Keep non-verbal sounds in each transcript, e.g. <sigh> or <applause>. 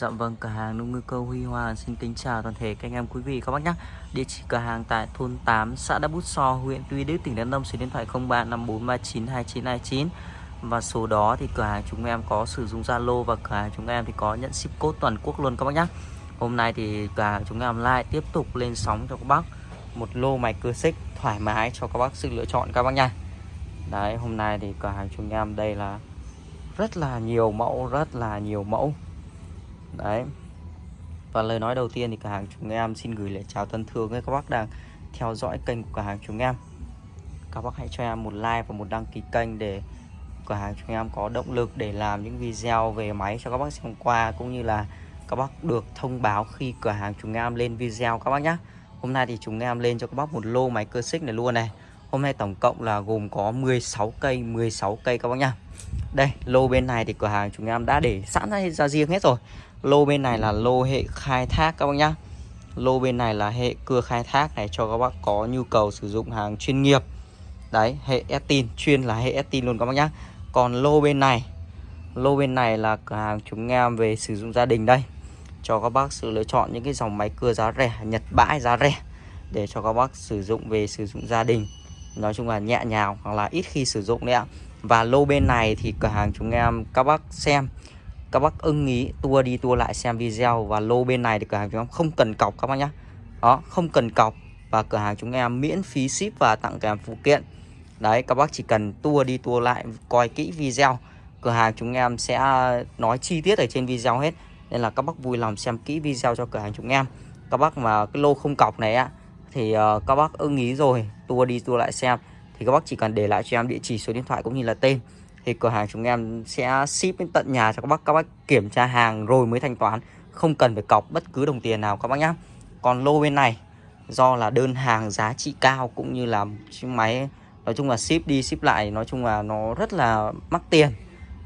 Dạ vâng, cửa hàng nông ngư cơ Huy Hoàng xin kính chào toàn thể các anh em quý vị các bác nhé. Địa chỉ cửa hàng tại thôn 8, xã đa Bút So, huyện Tuy Đức, tỉnh Đắk Nông, số điện thoại 0354392929 và số đó thì cửa hàng chúng em có sử dụng Zalo và cửa hàng chúng em thì có nhận ship code toàn quốc luôn các bác nhé. Hôm nay thì cửa hàng chúng em lại tiếp tục lên sóng cho các bác một lô máy cưa xích thoải mái cho các bác sự lựa chọn các bác nha. Đấy, hôm nay thì cửa hàng chúng em đây là rất là nhiều mẫu, rất là nhiều mẫu đấy. Và lời nói đầu tiên thì cửa hàng chúng em xin gửi lời chào thân thương với các bác đang theo dõi kênh của cửa hàng chúng em. Các bác hãy cho em một like và một đăng ký kênh để cửa hàng chúng em có động lực để làm những video về máy cho các bác xem qua, cũng như là các bác được thông báo khi cửa hàng chúng em lên video các bác nhé hôm nay thì chúng em lên cho các bác một lô máy cơ xích này luôn này. Hôm nay tổng cộng là gồm có 16 cây 16 cây các bác nhá đây, lô bên này thì cửa hàng chúng em đã để sẵn ra riêng hết rồi. Lô bên này là lô hệ khai thác các bác nhá. Lô bên này là hệ cưa khai thác này cho các bác có nhu cầu sử dụng hàng chuyên nghiệp. Đấy, hệ Estin, chuyên là hệ Estin luôn các bác nhá. Còn lô bên này, lô bên này là cửa hàng chúng em về sử dụng gia đình đây. Cho các bác sự lựa chọn những cái dòng máy cưa giá rẻ, nhật bãi giá rẻ để cho các bác sử dụng về sử dụng gia đình. Nói chung là nhẹ nhàng hoặc là ít khi sử dụng đấy ạ và lô bên này thì cửa hàng chúng em các bác xem các bác ưng ý tua đi tua lại xem video. Và lô bên này thì cửa hàng chúng em không cần cọc các bác nhé, đó không cần cọc. Và cửa hàng chúng em miễn phí ship và tặng kèm phụ kiện. Đấy các bác chỉ cần tua đi tua lại coi kỹ video. Cửa hàng chúng em sẽ nói chi tiết ở trên video hết. Nên là các bác vui lòng xem kỹ video cho cửa hàng chúng em. Các bác mà cái lô không cọc này á thì ờ, các bác ưng ý rồi tua đi tua lại xem thì các bác chỉ cần để lại cho em địa chỉ số điện thoại cũng như là tên. Thì cửa hàng chúng em sẽ ship đến tận nhà cho các bác. Các bác kiểm tra hàng rồi mới thanh toán. Không cần phải cọc bất cứ đồng tiền nào các bác nhé còn lô bên này, do là đơn hàng giá trị cao cũng như là chiếc máy, nói chung là ship đi ship lại, nói chung là nó rất là mắc tiền.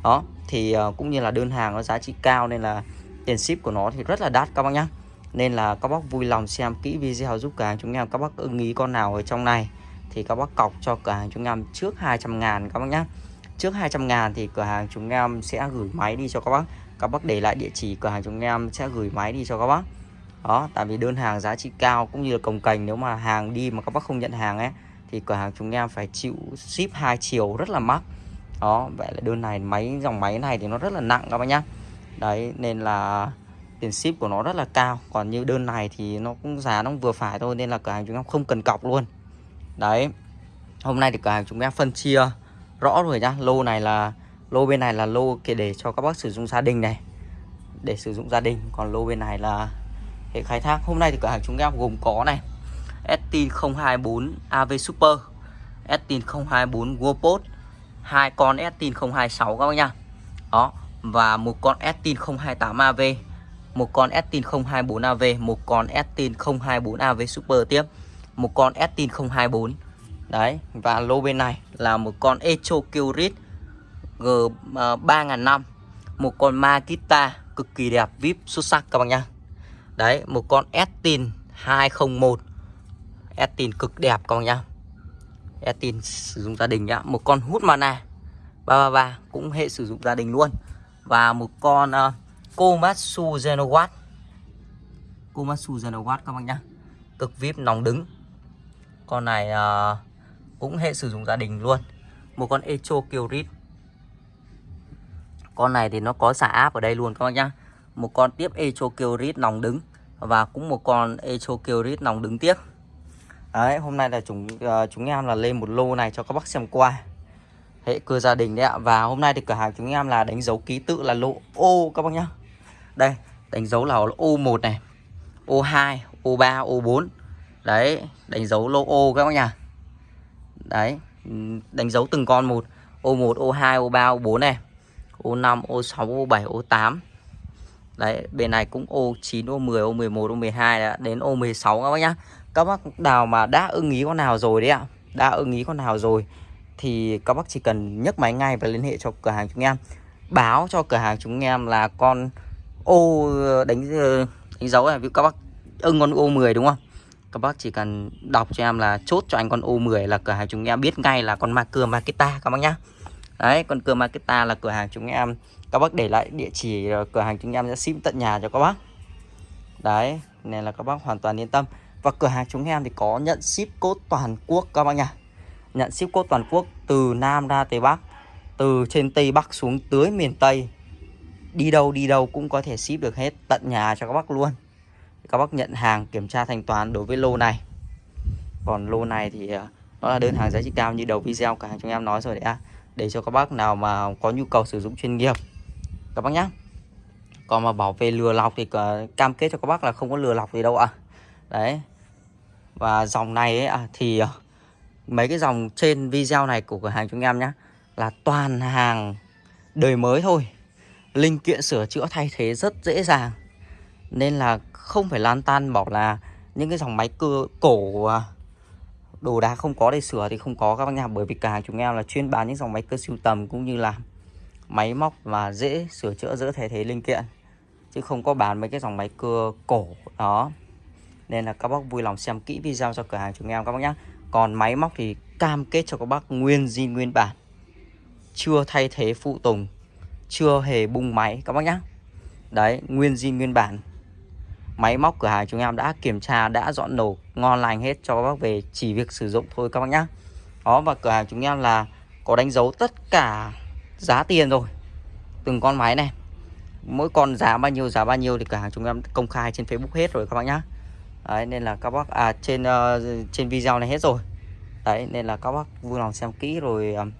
Đó, thì ờ, cũng như là đơn hàng nó giá trị cao nên là tiền ship của nó thì rất là đắt các bác nhé nên là các bác vui lòng xem kỹ video giúp cả chúng em. Các bác ưng ý con nào ở trong này thì các bác cọc cho cửa hàng chúng em trước 200 ngàn các bác nhé trước 200 ngàn thì cửa hàng chúng em sẽ gửi máy đi cho các bác. Các bác để lại địa chỉ, cửa hàng chúng em sẽ gửi máy đi cho các bác. Đó, tại vì đơn hàng giá trị cao cũng như là cồng cành, nếu mà hàng đi mà các bác không nhận hàng ấy, thì cửa hàng chúng em phải chịu ship hai chiều rất là mắc. Đó, vậy là đơn này, máy, dòng máy này thì nó rất là nặng các bác nhá. Đấy, nên là tiền ship của nó rất là cao. Còn như đơn này thì nó cũng giá nó vừa phải thôi, nên là cửa hàng chúng em không cần cọc luôn đấy. Hôm nay thì cửa hàng chúng em phân chia rõ rồi nhá. Lô này là, lô bên này là lô để cho các bác sử dụng gia đình này. Để sử dụng gia đình. Còn lô bên này là hệ khai thác. Hôm nay thì cửa hàng chúng em gồm có này. Estin 024 AV Super Estin 024 Wopot hai con Estin 026 các bác nhá. Đó. Và một con Estin 028 AV một con Estin 024 AV một con Estin 024 AV Super tiếp một con Estin 024 Đấy và lô bên này là một con Echo Curit G à, 3005 Một con Makita cực kỳ đẹp VIP xuất sắc các bạn nhá. Đấy một con Estin 201 Estin cực đẹp các bạn nhá. Estin sử dụng gia đình nhá. Một con hút mana 333 cũng hệ sử dụng gia đình luôn. Và một con uh, Komatsu Genowatt Komatsu Genowatt các bạn nhá. Cực VIP nóng đứng. Con này uh, cũng hệ sử dụng gia đình luôn. Một con Echo Kyrit con này thì nó có xả áp ở đây luôn các bác nhá. Một con tiếp Echo Kyrit nòng đứng và cũng một con Echo Kyrit nòng đứng tiếp. Đấy hôm nay là chúng uh, chúng em là lên một lô này cho các bác xem qua. Hệ cưa gia đình đấy ạ. Và hôm nay thì cửa hàng chúng em là đánh dấu ký tự là lô ô các bác nhá. Đây đánh dấu là ô 1 này ô 2 ô 3 ô 4 đấy, đánh dấu lô ô các bác nhá Đấy, Đánh dấu từng con một. Ô 1 ô 2 ô 3 ô 4 này. Ô 5 ô 6 ô 7 ô 8 Đấy, bên này cũng ô 9 ô 10 ô 11 ô 12 đã đến ô 16 các bác nhá. Các bác nào mà đã ưng ý con nào rồi đấy ạ, Đã ưng ý con nào rồi Thì các bác chỉ cần nhấc máy ngay và liên hệ cho cửa hàng chúng em. Báo cho cửa hàng chúng em là con ô đánh ờ, đánh dấu này. Các bác ưng con ô 10 đúng không? Các bác chỉ cần đọc cho em là chốt cho anh con O10 là cửa hàng chúng em biết ngay là con ma cưa Makita, các bác nhá. Đấy, con cưa Makita là cửa hàng chúng em. Các bác để lại địa chỉ ờ, cửa hàng chúng em sẽ ship tận nhà cho các bác. Đấy, nên là các bác hoàn toàn yên tâm. Và cửa hàng chúng em thì có nhận ship cốt toàn quốc, các bác nhá. Nhận ship cốt toàn quốc từ Nam ra Tây Bắc, từ trên Tây Bắc xuống tới miền Tây. Đi đâu đi đâu cũng có thể ship được hết tận nhà cho các bác luôn các bác nhận hàng kiểm tra thanh toán đối với lô này. Còn lô này thì ờ, nó là đơn hàng giá trị cao như đầu video cả chúng em nói rồi đấy à để cho các bác nào mà có nhu cầu sử dụng chuyên nghiệp các bác nhé còn mà bảo vệ lừa lọc thì ờ, cam kết cho các bác là không có lừa lọc gì đâu ạ. À. đấy. Và dòng này ấy, à, thì ờ, mấy cái dòng trên video này của cửa hàng chúng em nhé là toàn hàng đời mới thôi. Linh kiện sửa chữa thay thế rất dễ dàng nên là không phải lan tan bảo là những cái dòng máy cưa cổ à, đồ đá không có để sửa thì không có các bác nhà bởi vì cửa hàng chúng em là chuyên bán những dòng máy cơ siêu tầm cũng như là máy móc và dễ sửa chữa, dễ thay thế linh kiện. Chứ không có bán mấy cái dòng máy cưa cổ, đó. Nên là các bác vui lòng xem kỹ video cho cửa hàng chúng em các bác nhé còn máy móc thì cam kết cho các bác nguyên zin, nguyên bản. Chưa thay thế phụ tùng, chưa hề bung máy các bác nhé đấy, nguyên zin, nguyên bản máy móc cửa hàng chúng em đã kiểm tra đã dọn nổ ngon lành hết cho các bác về chỉ việc sử dụng thôi các bác nhá. đó và cửa hàng chúng em là có đánh dấu tất cả giá tiền rồi. Từng con máy này mỗi con giá bao nhiêu giá bao nhiêu thì cửa hàng chúng em công khai trên Facebook hết rồi các bác nhá. Đấy nên là các bác à trên uh, trên video này hết rồi. Đấy nên là các bác vui lòng xem kỹ rồi um,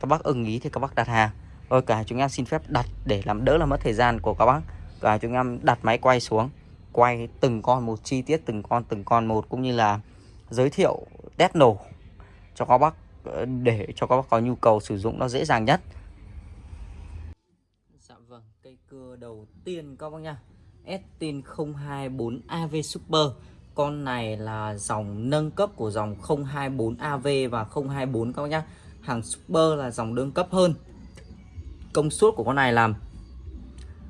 các bác ưng ý thì các bác đặt hàng. Rồi cả chúng em xin phép đặt để làm đỡ là mất thời gian của các bác. Cả chúng em đặt máy quay xuống quay từng con một chi tiết từng con từng con một cũng như là giới thiệu test nổ cho các bác ờ, để cho các bác có nhu cầu sử dụng nó dễ dàng nhất. Dạ vâng cây cưa đầu tiên các bác nha Estin 024 AV Super. Con này là dòng nâng cấp của dòng 024 AV và 024 các bác nhá. Hàng Super là dòng nâng cấp hơn. Công suất của con này là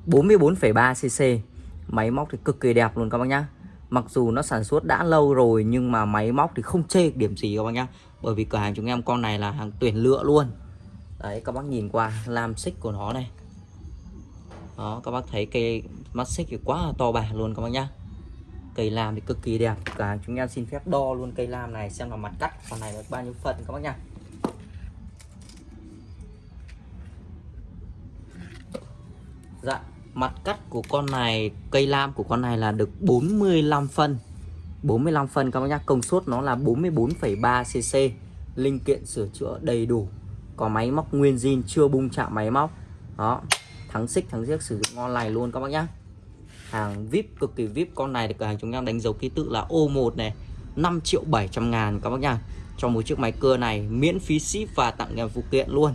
44,3 cc máy móc thì cực kỳ đẹp luôn các bác nhá. Mặc dù nó sản xuất đã lâu rồi nhưng mà máy móc thì không chê điểm gì các bác nhá. Bởi vì cửa hàng chúng em con này là hàng tuyển lựa luôn. Đấy, các bác nhìn qua, làm xích của nó này. Đó, các bác thấy cây mắt xích thì quá là to bà luôn các bác nhá. Cây lam thì cực kỳ đẹp. Cửa hàng chúng em xin phép đo luôn cây lam này xem là mặt cắt con này được bao nhiêu phần các bác nhá. Dạ mặt cắt của con này cây lam của con này là được 45 phân. 45 phân các bác nhá. Công suất nó là 44,3 cc linh kiện sửa chữa đầy đủ. Có máy móc nguyên zin chưa bung chạm máy móc. Đó. Thắng xích thắng giếc sử dụng ngon lành luôn các bác nhá. Hàng vip cực kỳ vip. Con này thì cửa hàng chúng em đánh dấu ký tự là O1 này. 5 triệu 700 ngàn các bác nhá. Cho một chiếc máy cưa này miễn phí ship và tặng kèm phụ kiện luôn.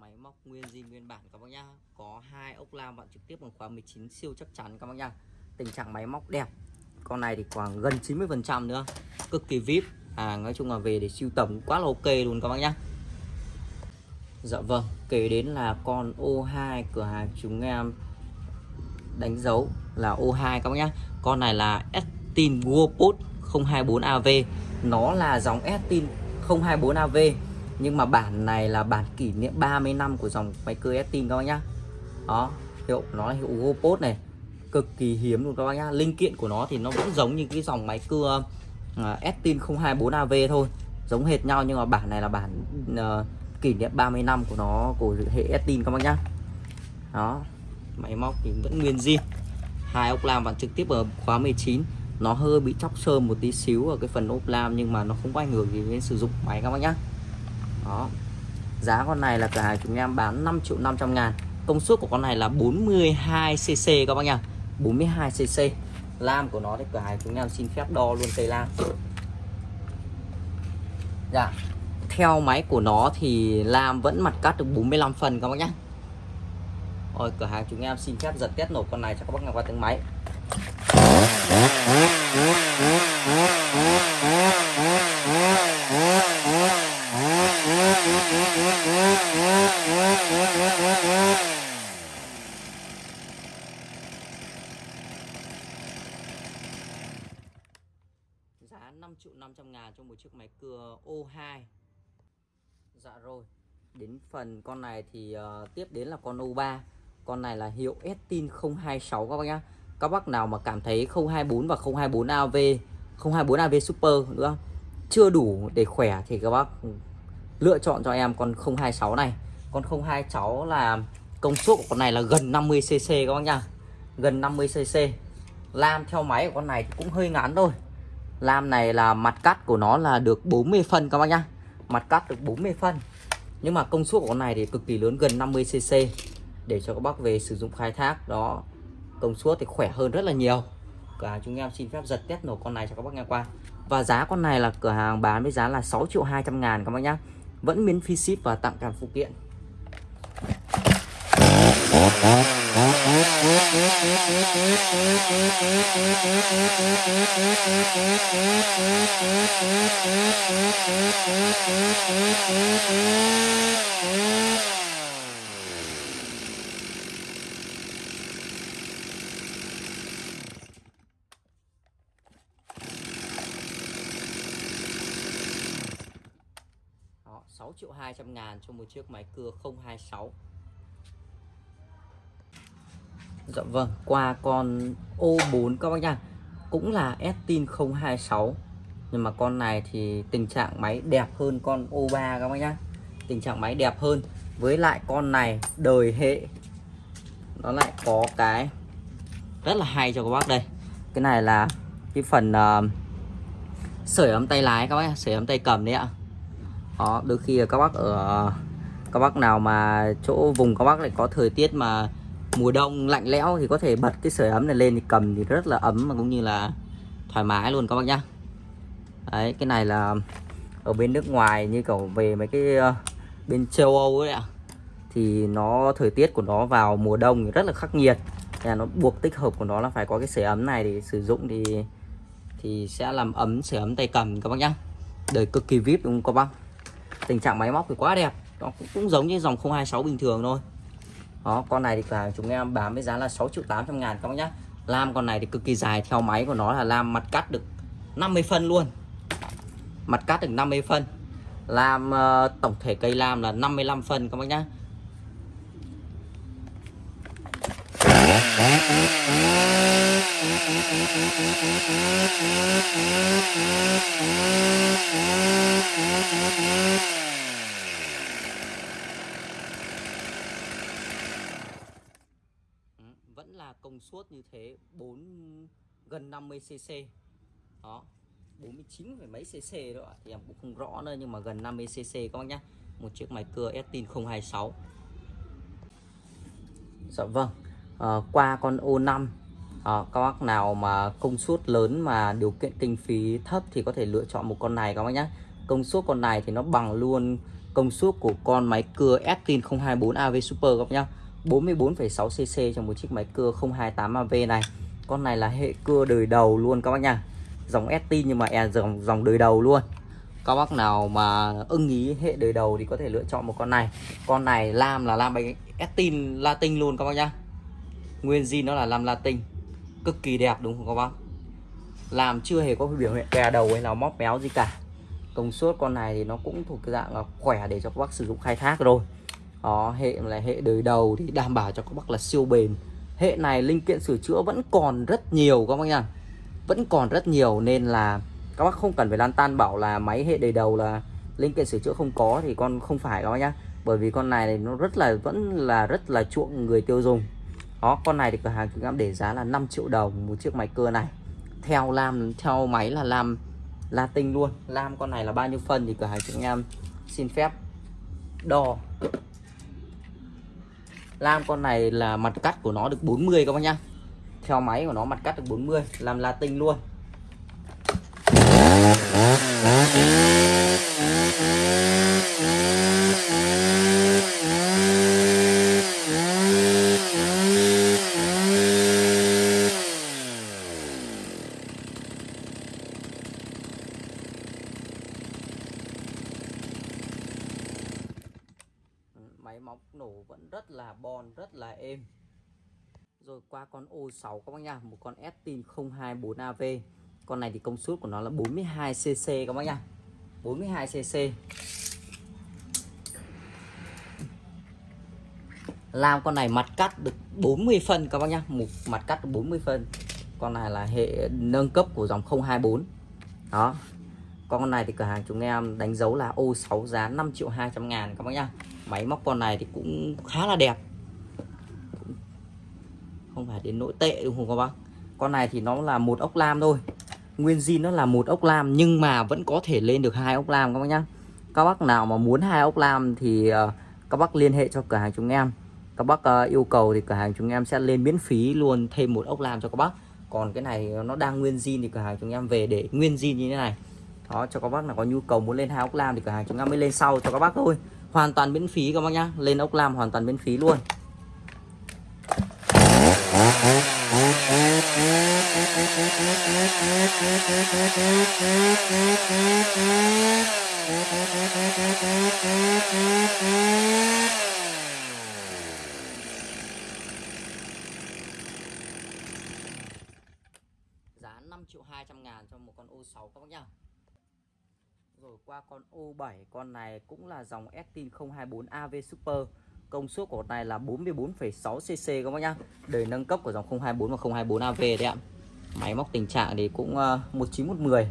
Máy móc nguyên bản các bác nhá. Có hai ốc lam, bạn trực tiếp bằng khóa 19 siêu chắc chắn các bác nhá. Tình trạng máy móc đẹp. Con này thì khoảng gần 90 phần trăm nữa. Cực kỳ vip. À nói chung là về để siêu tầm quá là ok luôn các bác nhá. Dạ vâng kể đến là con O2 cửa hàng chúng em đánh dấu là O2 các bác nhá. Con này là Estin Wopot 024AV nó là dòng Estin 024AV nhưng mà bản này là bản kỷ niệm 30 năm của dòng máy cưa Estin các bác nhá. Đó hiệu nó là hiệu GoPod này. Cực kỳ hiếm luôn các bác nhá. Linh kiện của nó thì nó vẫn giống như cái dòng máy cưa uh, Estin 024AV thôi. Giống hệt nhau nhưng mà bản này là bản uh, kỷ niệm 30 năm của nó của hệ Estin các bác nhá. Đó máy móc thì vẫn nguyên zin. Hai ốc lam vặn trực tiếp ở khóa 19 nó hơi bị chóc sơn một tí xíu ở cái phần ốp lam nhưng mà nó không có ảnh hưởng gì đến sử dụng máy các bác nhá đó. Giá con này là cửa hàng chúng em bán 5 triệu 500 ngàn. Công suất của con này là 42cc các bác nhá. 42cc lam của nó thì cửa hàng chúng em xin phép đo luôn cây lam. Dạ. Theo máy của nó thì lam vẫn mặt cắt được 45 phần các bác nhé rồi cửa hàng chúng em xin phép giật test nổ con này cho các bác nghe qua tiếng máy. Triệu 500 ngàn cho một chiếc máy cưa O2 Dạ rồi Đến phần con này thì uh, tiếp đến là con O3 Con này là hiệu Estin 026 các bác nhá. Các bác nào mà cảm thấy 024 và 024 AV 024 AV Super nữa Chưa đủ để khỏe thì các bác lựa chọn cho em con 026 này. Con 026 là công suất của con này là gần 50cc các bác nhá. Gần 50cc Lam theo máy của con này thì cũng hơi ngắn thôi. Lam này là mặt cắt của nó là được 40 phân các bác nhá. Mặt cắt được 40 phân. Nhưng mà công suất của con này thì cực kỳ lớn, gần 50cc Để cho các bác về sử dụng khai thác, đó, Công suất thì khỏe hơn rất là nhiều. Cả chúng em xin phép giật test nổ con này cho các bác nghe qua. Và giá con này là cửa hàng bán với giá là 6 triệu 200 ngàn các bác nhá. Vẫn miễn phí ship và tặng kèm phụ kiện. 6 triệu 200 ngàn cho một chiếc máy cưa 026 Dạ vâng, qua con O4 các bác nha Cũng là Estin 026 Nhưng mà con này thì tình trạng máy đẹp hơn con O3 các bác nhá. Tình trạng máy đẹp hơn. Với lại con này đời hệ. Nó lại có cái Rất là hay cho các bác đây. Cái này là cái phần uh, Sưởi ấm tay lái các bác Sưởi ấm tay cầm đấy ạ. Đó, đôi khi các bác ở Các bác nào mà chỗ vùng các bác lại có thời tiết mà mùa đông lạnh lẽo thì có thể bật cái sưởi ấm này lên thì cầm thì rất là ấm mà cũng như là thoải mái luôn các bác nhá. Đấy cái này là ở bên nước ngoài như kiểu về mấy cái uh, bên châu Âu ấy ạ thì nó thời tiết của nó vào mùa đông thì rất là khắc nghiệt. Là nó buộc tích hợp của nó là phải có cái sưởi ấm này để sử dụng thì thì sẽ làm ấm sưởi ấm tay cầm các bác nhá. Đời cực kỳ vip đúng không các bác? Tình trạng máy móc thì quá đẹp nó cũng, cũng giống như dòng 026 bình thường thôi đó con này thì cả chúng em bán với giá là 6 triệu 800 ngàn các bác nhá. Lam con này thì cực kỳ dài theo máy của nó là lam mặt cắt được 50 phân luôn. Mặt cắt được 50 phân. Lam uh, tổng thể cây lam là 55 phân các bác nhá. Thông suốt như thế 4 gần 50 cc đó 49 phải mấy cc đó thì em cũng không rõ nữa nhưng mà gần 50 cc các bác nhá. Một chiếc máy cưa Estin 026 Dạ vâng à, qua con O5 à, ờ, các bác nào mà công suất lớn mà điều kiện kinh phí thấp thì có thể lựa chọn một con này các bác nhé công suất con này thì nó bằng luôn công suất của con máy cưa Estin 024 AV Super các bác nhá. 44,6cc trong một chiếc máy cưa 028AV này. Con này là hệ cưa đời đầu luôn các bác nha. Dòng ST nhưng mà e dòng, dòng đời đầu luôn. Các bác nào mà ưng ý hệ đời đầu thì có thể lựa chọn một con này. Con này lam là lam bánh Estin Latin luôn các bác nhá. Nguyên zin nó là lam Latin. Cực kỳ đẹp đúng không các bác? Làm chưa hề có biểu hiện kè đầu hay là móc méo gì cả. Công suất con này thì nó cũng thuộc cái dạng khỏe để cho các bác sử dụng khai thác rồi đó, hệ là hệ đời đầu thì đảm bảo cho các bác là siêu bền. Hệ này linh kiện sửa chữa vẫn còn rất nhiều, các bác nha vẫn còn rất nhiều nên là các bác không cần phải lan tan bảo là máy hệ đời đầu là linh kiện sửa chữa không có thì con không phải, các bác nhá. Bởi vì con này nó rất là, vẫn là rất là chuộng người tiêu dùng. Đó, con này thì cửa hàng chúng em để giá là 5 triệu đồng một chiếc máy cưa này. Theo lam, theo máy là lam latin luôn. Lam con này là bao nhiêu phân thì cửa hàng chúng em xin phép đo lam, con này là mặt cắt của nó được 40 các bác nhá. Theo máy của nó mặt cắt được 40 làm latin luôn. Móc vẫn rất là bon, rất là êm. Rồi qua con O6 các bác nha, một con Estin 024AV con này thì công suất của nó là 42cc các bác nha. 42cc làm con này mặt cắt được 40 phân các bác nhá một mặt cắt được 40 phân. Con này là hệ nâng cấp của dòng 024 đó. Con này thì cửa hàng chúng em đánh dấu là ô 6 giá 5 triệu 200 ngàn các bác nhá máy móc con này thì cũng khá là đẹp. Không phải đến nỗi tệ đúng không các bác? Con này thì nó là một ốc lam thôi. Nguyên zin nó là một ốc lam nhưng mà vẫn có thể lên được hai ốc lam các bác nhá. Các bác nào mà muốn hai ốc lam thì ờ, các bác liên hệ cho cửa hàng chúng em. Các bác ờ, yêu cầu thì cửa hàng chúng em sẽ lên miễn phí luôn thêm một ốc lam cho các bác. Còn cái này nó đang nguyên zin thì cửa hàng chúng em về để nguyên zin như thế này đó, cho các bác nào có nhu cầu muốn lên hai ốc lam thì cửa hàng chúng em mới lên sau cho các bác thôi. Hoàn toàn miễn phí các bác nhá. Lên ốc lam hoàn toàn miễn phí luôn <laughs> giá 5 triệu 200 ngàn cho một con O6 các bác nhá rồi qua con O7 con này cũng là dòng Estin 024 AV Super. Công suất của con này là 44,6 cc các bác nhá. Đời nâng cấp của dòng 024 và 024 AV đấy ạ. Máy móc tình trạng thì cũng ờ, uh, 19110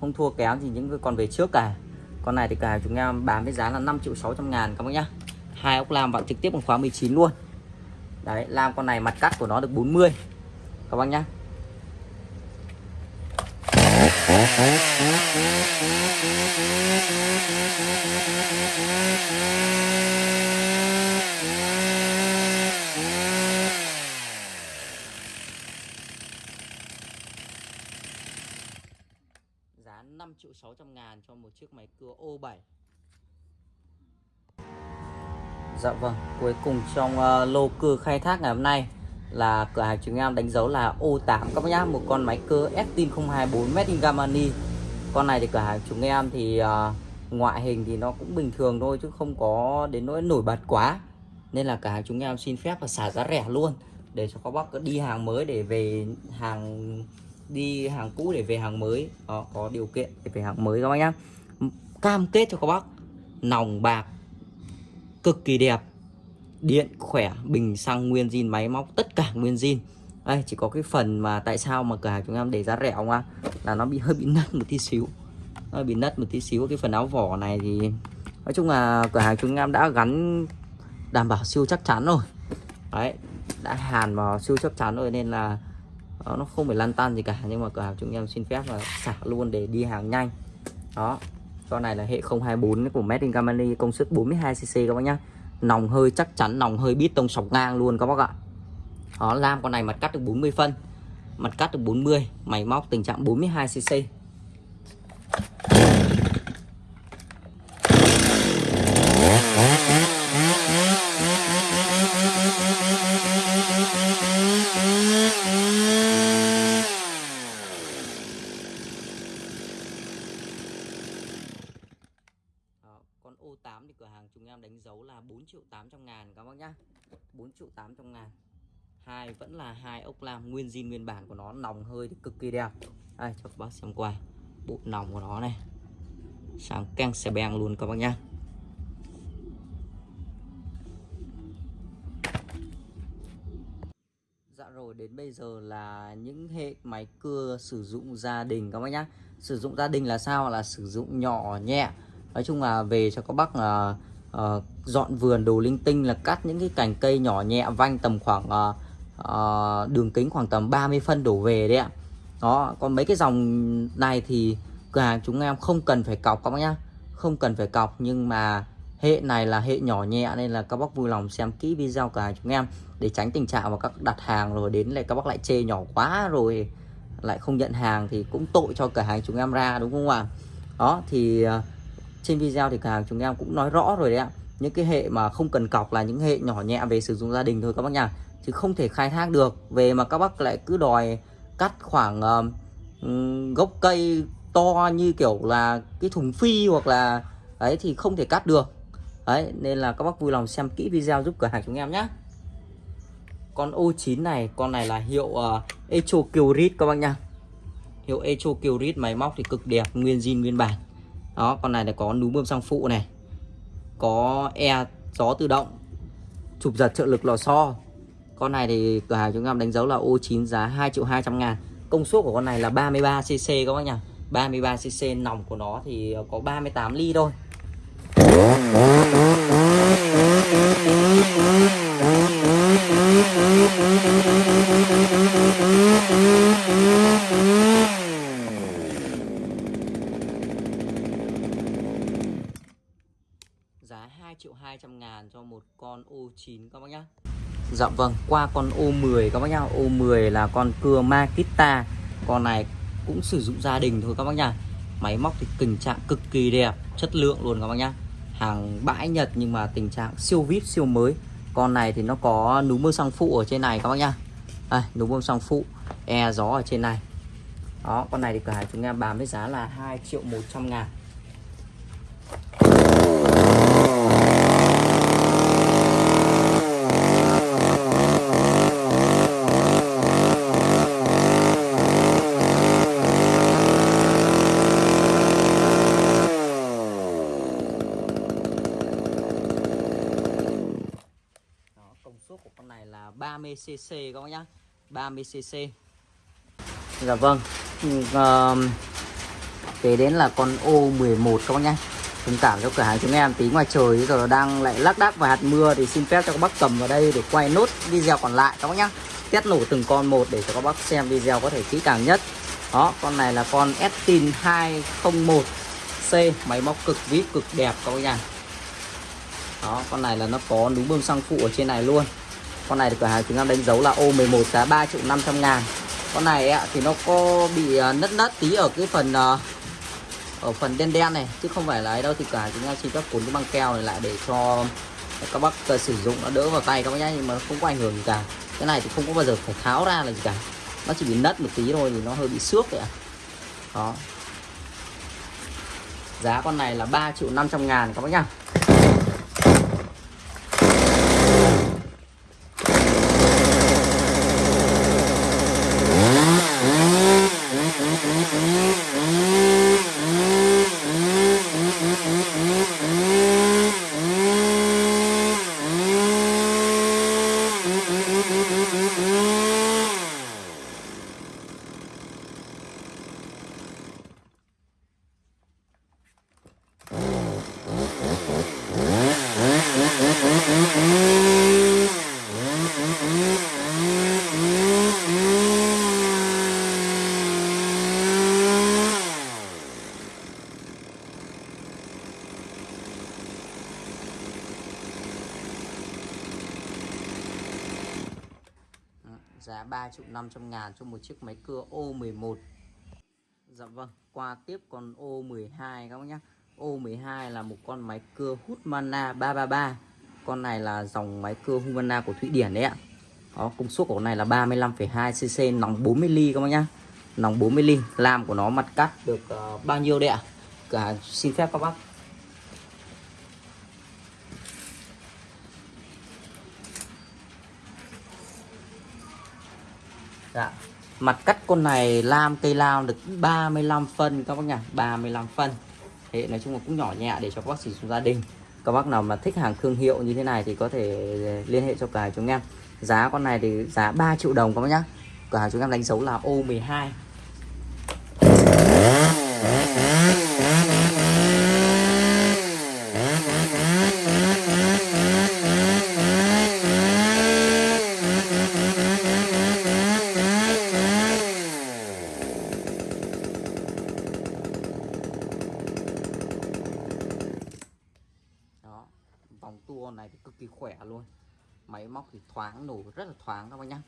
không thua kém thì những con về trước cả. Con này thì cả chúng em bán với giá là 5 triệu 600 ngàn các bác nhá. Hai ốc lam vào trực tiếp bằng khóa 19 luôn. Đấy lam con này mặt cắt của nó được 40 các bác nhá giá 5 triệu 600 ngàn cho một chiếc máy cưa O7 Dạ vâng cuối cùng trong uh, lô cưa khai thác ngày hôm nay là cửa hàng chúng em đánh dấu là O8 các bác nhá một con máy cơ Estin 024 Made in Germany. Con này thì cửa hàng chúng em thì uh, ngoại hình thì nó cũng bình thường thôi chứ không có đến nỗi nổi bật quá. Nên là cửa hàng chúng em xin phép và xả giá rẻ luôn để cho các bác đi hàng mới để về hàng đi hàng cũ để về hàng mới. Đó, có điều kiện để về hàng mới các bác nhá. Cam kết cho các bác nòng bạc cực kỳ đẹp điện, khỏe, bình, xăng, nguyên zin, máy móc, tất cả nguyên zin. Đây, chỉ có cái phần mà tại sao mà cửa hàng chúng em để giá rẻ không ạ? Là nó bị, <laughs> hơi bị nứt một tí xíu. Nó bị nứt một tí xíu. Cái phần áo vỏ này thì, nói chung là cửa hàng chúng em đã gắn đảm bảo siêu chắc chắn rồi. Đấy, đã hàn vào siêu chắc chắn rồi nên là ờ, nó không phải lăn tan gì cả. Nhưng mà cửa hàng chúng em xin phép là xả luôn để đi hàng nhanh. Đó con này là hệ 024 của Made in Germany, công suất 42cc các bác nhá nòng hơi chắc chắn, nòng hơi bít tông sọc ngang luôn các bác ạ. Đó, lam con này mặt cắt được 40 phân mặt cắt được 40 máy móc tình trạng 42cc con O8 thì cửa hàng chúng em đánh dấu là 4 triệu 800 ngàn các bác nhá. 4 triệu 800 ngàn. Hai vẫn là hai ốc lam, nguyên zin, nguyên bản của nó, nòng hơi thì cực kỳ đẹp. Đây cho các bác xem qua, bộ nòng của nó này. Sáng keng xe beng luôn các bác nhá. Dạ rồi, đến bây giờ là những hệ máy cưa sử dụng gia đình các bác nhá. Sử dụng gia đình là sao? Là sử dụng nhỏ, nhẹ. Nói chung là về cho các bác là uh, dọn vườn đồ linh tinh là cắt những cái cành cây nhỏ nhẹ vanh tầm khoảng uh, uh, đường kính khoảng tầm 30 phân đổ về đấy ạ. Đó còn mấy cái dòng này thì cửa hàng chúng em không cần phải cọc các bác nhá. Không cần phải cọc nhưng mà hệ này là hệ nhỏ nhẹ nên là các bác vui lòng xem kỹ video cửa hàng chúng em để tránh tình trạng mà các đặt hàng rồi đến lại các bác lại chê nhỏ quá rồi lại không nhận hàng thì cũng tội cho cửa hàng chúng em ra đúng không ạ? Đó thì uh, trên video thì cửa hàng chúng em cũng nói rõ rồi đấy ạ. Những cái hệ mà không cần cọc là những hệ nhỏ nhẹ về sử dụng gia đình thôi các bác nhá chứ không thể khai thác được. Về mà các bác lại cứ đòi cắt khoảng uh, gốc cây to như kiểu là cái thùng phi hoặc là ấy thì không thể cắt được. Đấy nên là các bác vui lòng xem kỹ video giúp cửa hàng chúng em nhé con O9 này con này là hiệu uh, Echo Kyrit các bác nhá hiệu Echo Kyrit máy móc thì cực đẹp nguyên zin nguyên bản đó, con này là có núm bơm xăng phụ này, có e gió tự động chụp giật trợ lực lò xo con này thì cửa hàng chúng em đánh dấu là O9 giá 2 triệu 200 ngàn. Công suất của con này là 33cc các bác nhỉ? 33cc nòng của nó thì có 38 ly thôi. Giá 2 triệu 200 ngàn cho một con O9 các bác nhá. Dạ vâng qua con O10 các bác nhá. O10 là con cưa Makita con này cũng sử dụng gia đình thôi các bác nhá. Máy móc thì tình trạng cực kỳ đẹp, chất lượng luôn các bác nhá. Hàng bãi Nhật nhưng mà tình trạng siêu vip siêu mới. Con này thì nó có núm bơm xăng phụ ở trên này các bác nhá. Đây núm bơm xăng phụ e gió ở trên này. Đó, con này thì cửa hàng chúng em bán với giá là 2 triệu 100 ngàn công suất của con này là 30cc các bác nhá. 30cc Dạ vâng. À, Kế đến là con O11 các bác nhá. Thông cảm cho cửa hàng chúng em. Tí ngoài trời giờ đang lại lác đác và hạt mưa thì xin phép cho các bác cầm vào đây để quay nốt video còn lại các bác nhá. Test nổ từng con một để cho các bác xem video có thể kỹ càng nhất. Đó con này là con Estin 201C máy móc cực vip cực đẹp các bác nhá. Đó con này là nó có núm bơm xăng phụ ở trên này luôn con này thì cửa hàng chúng em đánh dấu là O11 giá 3 triệu 500 ngàn. Con này ấy, thì nó có bị ờ, nứt nứt tí ở cái phần ờ, ở phần đen đen này chứ không phải là ấy đâu. Thì cả chúng em xin phép cuốn cái băng keo này lại để cho các bác ờ, sử dụng nó đỡ vào tay các bác nhé nhưng mà không có ảnh hưởng gì cả. Cái này thì không có bao giờ phải tháo ra là gì cả. Nó chỉ bị nứt một tí thôi thì nó hơi bị xước vậy ạ. Đó. Giá con này là 3 triệu 500 ngàn các bác nhá. 2 triệu 500 ngàn cho một chiếc máy cưa O11 Dạ vâng qua tiếp con O12 các bác nhé O12 là một con máy cưa hút mana 333 con này là dòng máy cưa Humana của Thụy Điển đấy ạ. Đó, công suất của con này là 35,2 cc nòng 40 ly các bác nhá. Nòng 40 ly Làm của nó mặt cắt được uh, bao nhiêu đấy ạ? Cả xin phép các bác Dạ. Mặt cắt con này lam, cây lao được 35 phân các bác nhá 35 phân. Thế nói chung là cũng nhỏ nhẹ để cho các bác sử dụng gia đình. Các bác nào mà thích hàng thương hiệu như thế này thì có thể ờ, liên hệ cho cả chúng em. Giá con này thì giá 3 triệu đồng các bác nhá. Cửa hàng chúng em đánh dấu là O12. vòng tua này thì cực kỳ khỏe luôn máy móc thì thoáng nổ rất là thoáng các bác nhá.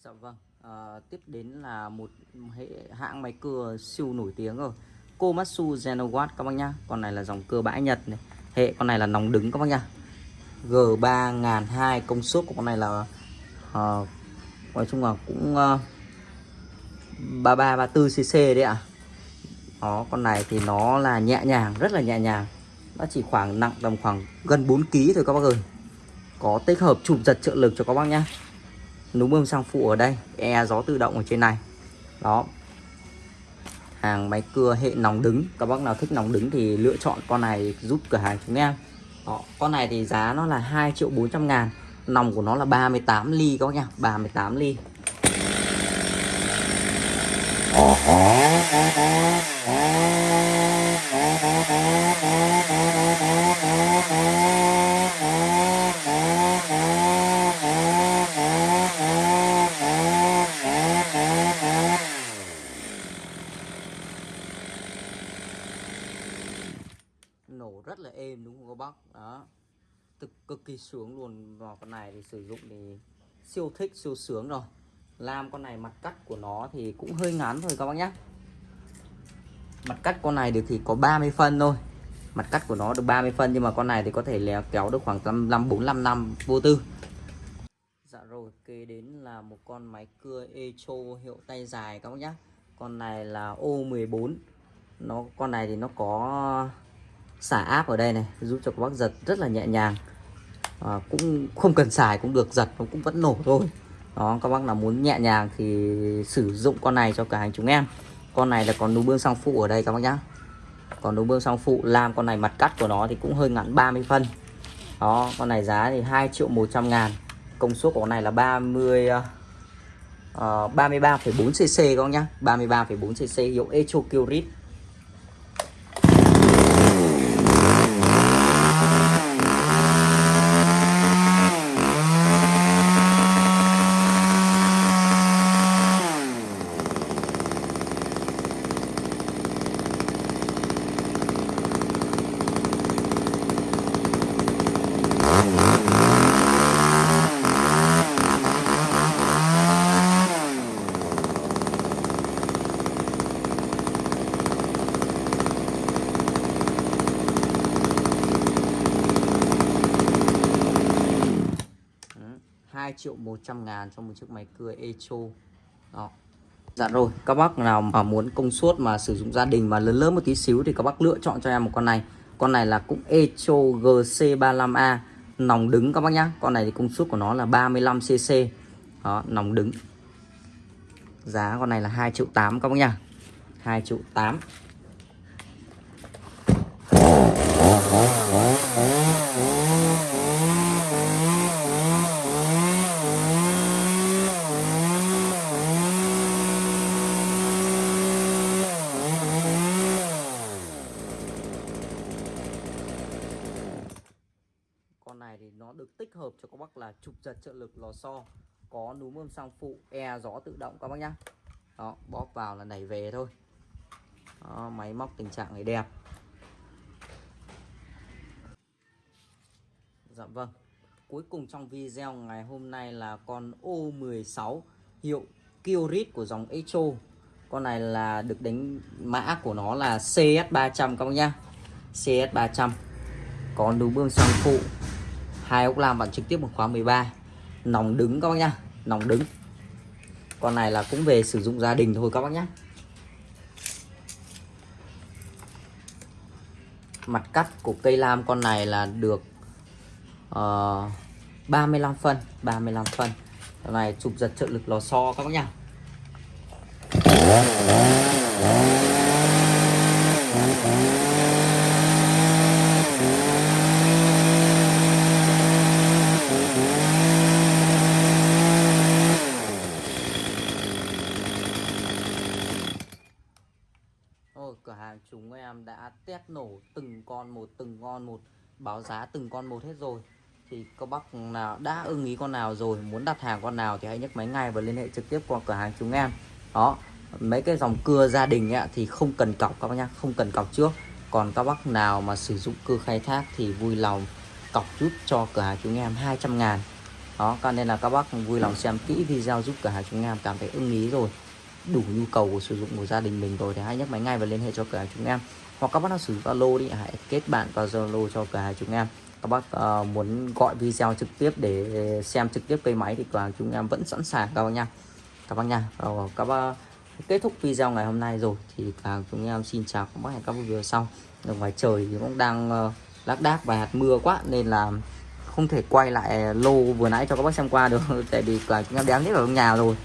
Dạ vâng à, tiếp đến là một hệ hãng máy cưa siêu nổi tiếng rồi. Komatsu Genowatt các bác nhá. Con này là dòng cưa bãi Nhật này. Hệ con này là nòng đứng các bác nhá. G3002 công suất của con này là uh, nói chung là cũng ờ, uh, 3334cc đấy ạ. À. đó con này thì nó là nhẹ nhàng rất là nhẹ nhàng. Nó chỉ khoảng nặng tầm khoảng gần 4 kg thôi các bác ơi có tích hợp chụp giật trợ lực cho các bác nhá. Núm bơm sang phụ ở đây e gió tự động ở trên này. Đó. Hàng máy cưa hệ nóng đứng. Các bác nào thích nóng đứng thì lựa chọn con này giúp cửa hàng chúng em. Đó, con này thì giá nó là 2 triệu 400 ngàn. Nòng của nó là 38 ly các bác nhá 38 ly. Ờ nổ rất là êm đúng không các bác đó xuống luôn vào con này thì sử dụng thì siêu thích, siêu sướng rồi. Lam con này mặt cắt của nó thì cũng hơi ngắn thôi các bác nhé mặt cắt con này được thì có 30 phân thôi. Mặt cắt của nó được 30 phân nhưng mà con này thì có thể léo kéo được khoảng 5 45 năm vô tư. Dạ rồi, kế đến là một con máy cưa Echo hiệu tay dài các bác nhé con này là O14 nó, con này thì nó có xả áp ở đây này, giúp cho các bác giật rất là nhẹ nhàng à, cũng không cần xài cũng được giật nó cũng vẫn nổ thôi. Đó các bác nào muốn nhẹ nhàng thì sử dụng con này cho cả hàng chúng em. Con này là còn núm bương song phụ ở đây các bác nhá. Còn núm bương song phụ làm con này mặt cắt của nó thì cũng hơi ngắn 30 phân. Đó con này giá thì 2 triệu 100 ngàn. Công suất của con này là 30 uh, 33,4 cc các bác nhá. 33,4 cc hiệu Echo Kyrit Đó, 2 triệu 100 ngàn cho một chiếc máy cưa Echo đó Dạ rồi, các bác nào mà muốn công suất mà sử dụng gia đình mà lớn lớn một tí xíu thì các bác lựa chọn cho em một con này. Con này là cũng Echo GC35A nòng đứng các bác nhá. Con này thì công suất của nó là 35cc. Đó, nòng đứng. Giá con này là 2 triệu 8 các bác nhá. 2 triệu 8. con này thì nó được tích hợp cho các bác là trục giật trợ lực lò xo có núm bơm sang phụ e gió tự động các bác nhá. Đó bóp vào là đẩy về thôi. Đó, máy móc tình trạng này đẹp. Dạ vâng. Cuối cùng trong video ngày hôm nay là con O16 hiệu Kiorit của dòng Echo. Con này là được đánh mã của nó là CS300 các bác nhá. CS300 có núm bơm sang phụ hai ốc lam bạn trực tiếp một khóa 13 nòng đứng các bác nhá nòng đứng. Con này là cũng về sử dụng gia đình thôi các bác nhá. Mặt cắt của cây lam con này là được ờ, uh, 35 phân 35 phân. Con này chụp giật trợ lực lò xo các bác nhá Ôi, cửa hàng chúng em nổ từng con một từng con một báo giá từng con một hết rồi. Thì các bác nào đã ưng ý con nào rồi muốn đặt hàng con nào thì hãy nhấc máy ngay và liên hệ trực tiếp qua cửa hàng chúng em. Đó mấy cái dòng cưa gia đình ấy, thì không cần cọc các bác nhá không cần cọc trước. Còn các bác nào mà sử dụng cưa khai thác thì vui lòng cọc giúp cho cửa hàng chúng em 200 ngàn. Đó cho nên là các bác vui lòng xem kỹ video giúp cửa hàng chúng em cảm thấy ưng ý rồi đủ nhu cầu của sử dụng của gia đình mình rồi thì hãy nhấc máy ngay và liên hệ cho cửa hàng chúng em hoặc các bác nào sử dụng Zalo đi hãy kết bạn vào Zalo cho cả hàng chúng em. Các bác uh, muốn gọi video trực tiếp để xem trực tiếp cây máy thì cửa chúng em vẫn sẵn sàng các bác nha. Các bác nha. Rồi các bác kết thúc video ngày hôm nay rồi thì cửa chúng em xin chào các bác hẹn các bác video sau. Ở ngoài trời thì cũng đang uh, lác đác và hạt mưa quá nên là không thể quay lại lô vừa nãy cho các bác xem qua được. <laughs> Tại vì cả chúng em đéo hết ở trong nhà rồi.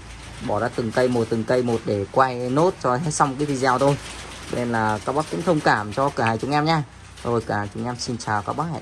Bỏ ra từng cây một từng cây một để quay nốt cho hết xong cái video thôi nên là các bác cũng thông cảm cho cả hai chúng em nha rồi cả chúng em xin chào các bác hẹn.